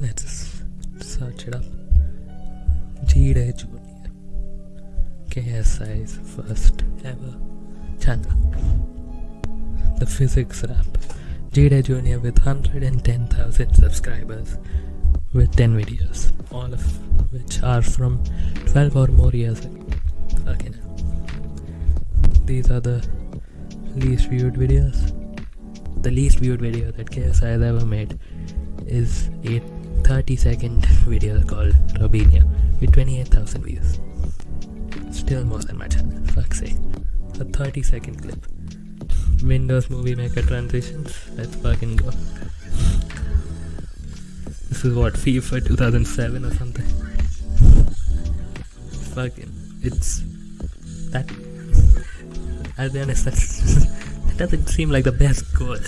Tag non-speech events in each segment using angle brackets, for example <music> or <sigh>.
Let's search it up. Jide Junior. KSI's first ever channel. The physics rap. Jide Junior with 110,000 subscribers with 10 videos, all of which are from 12 or more years ago. Okay, now. These are the least viewed videos. The least viewed video that KSI has ever made is a 30 second video called Robinia with 28,000 views. Still more than my channel, fuck's sake. A 30 second clip. Windows Movie Maker transitions, let's fucking go. This is what, FIFA 2007 or something? Fucking, it's that. I'll be honest, that's, <laughs> that doesn't seem like the best goal.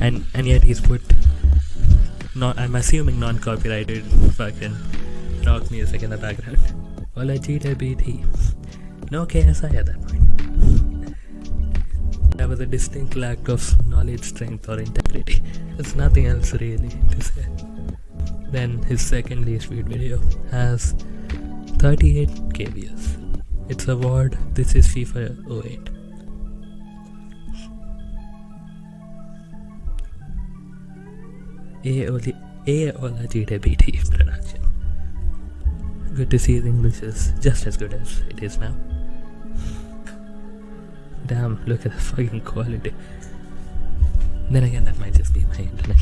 And and yet he's put not I'm assuming non-copyrighted fucking rock music in the background. Well, cheated BT. No KSI at that point. That was a distinct lack of knowledge, strength, or integrity. There's nothing else really to say. Then his second least viewed video has 38k views. It's award. This is FIFA 08. Aola Aola GWT production. Good to see his English is just as good as it is now. Damn, look at the fucking quality. Then again, that might just be my internet.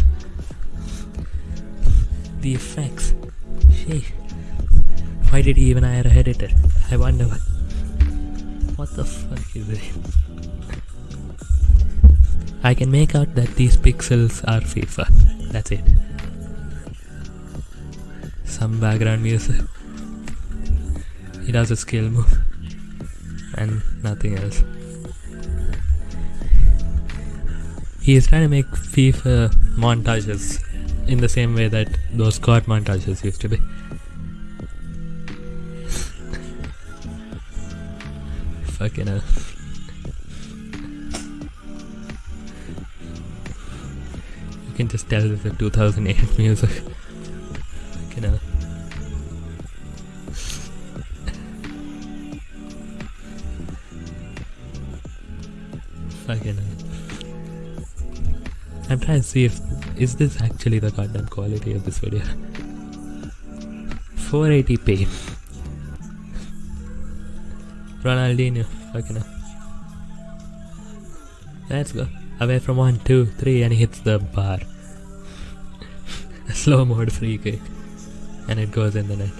The effects. Sheesh. Why did he even hire a editor? I wonder what. What the fuck is it? I can make out that these pixels are FIFA. That's it. Some background music. He does a skill move. And nothing else. He is trying to make FIFA montages in the same way that those COD montages used to be. <laughs> Fucking hell. Can just tell this is 2008 music. Hell. Fucking. I'm trying to see if is this actually the goddamn quality of this video. 480p. Ronaldinho, fucking hell. Let's go. Away from one, two, three, and he hits the bar. <laughs> Slow mode free kick. And it goes in the net.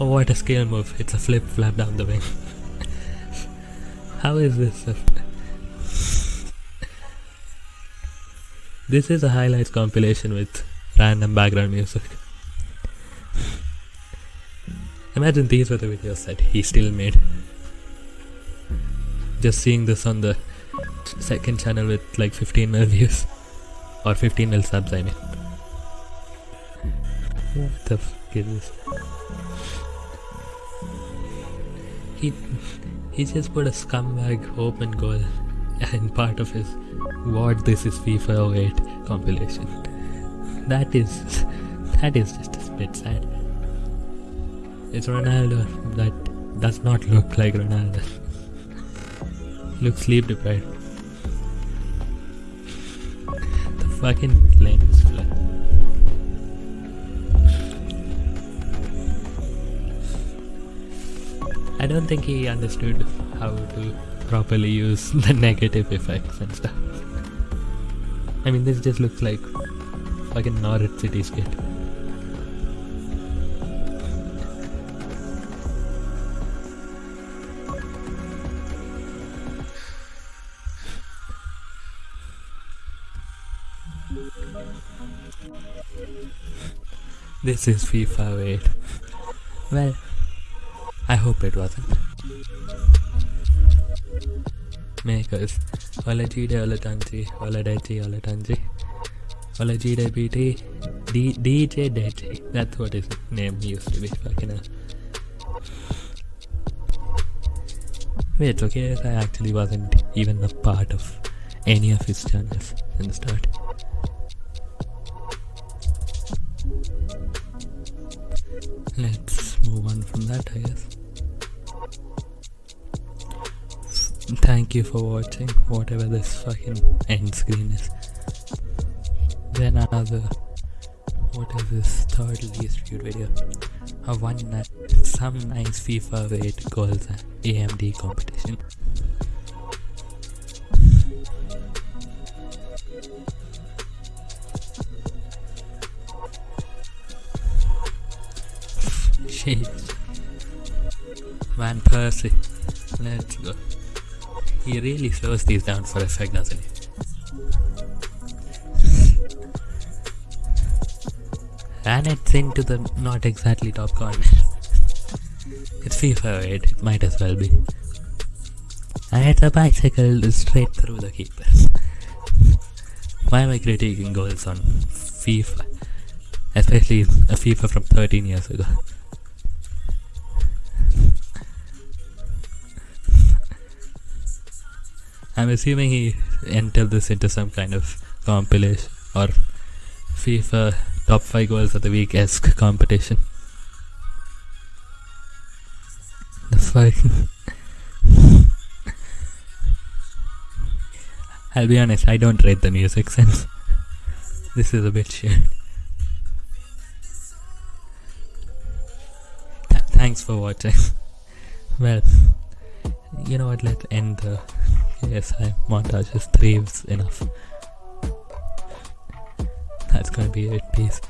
Oh, what a skill move. It's a flip flap down the wing. <laughs> How is this? <laughs> This is a highlights compilation with random background music. Imagine these were the videos that he still made. Just seeing this on the second channel with like 15 mil views. Or 15 mil subs, I mean. What the fuck is this? He, he just put a scumbag open goal and part of his what this is FIFA 08 compilation. That is that is just a bit sad. It's Ronaldo that does not look like Ronaldo. <laughs> looks sleep deprived. Fucking lens flare. I don't think he understood how to properly use <laughs> the negative effects and stuff. I mean, this just looks like fucking Norwich City skit. This is FIFA 8. Well, I hope it wasn't. Makers. Ola Gide, Ola Tanji, Ola Deji, Ola Tanji. Ola Gide BT. D- DJ Deji. That's what his name used to be. Fucking hell. Wait, okay, I actually wasn't even a part of any of his channels in the start. Let's move on from that, I guess. Thank you for watching, whatever this fucking end screen is. Then another, what is this third least viewed video? A one night, some nice FIFA 8 goals AMD competition. Shit. Van Persie. Let's go. He really slows these down for effect, doesn't he? And it's into the not exactly top corner. it's FIFA 8, it might as well be. And it's a bicycle straight through the keeper. Why am I critiquing goals on FIFA? Especially a FIFA from 13 years ago. I'm assuming he entered this into some kind of compilation or FIFA top 5 goals of the week esque competition. The fuck? <laughs> I'll be honest, I don't rate the music since this is a bit shit. Th- thanks for watching. <laughs> well, you know what, let's end the KSI montage. Just three enough. That's gonna be it. Peace.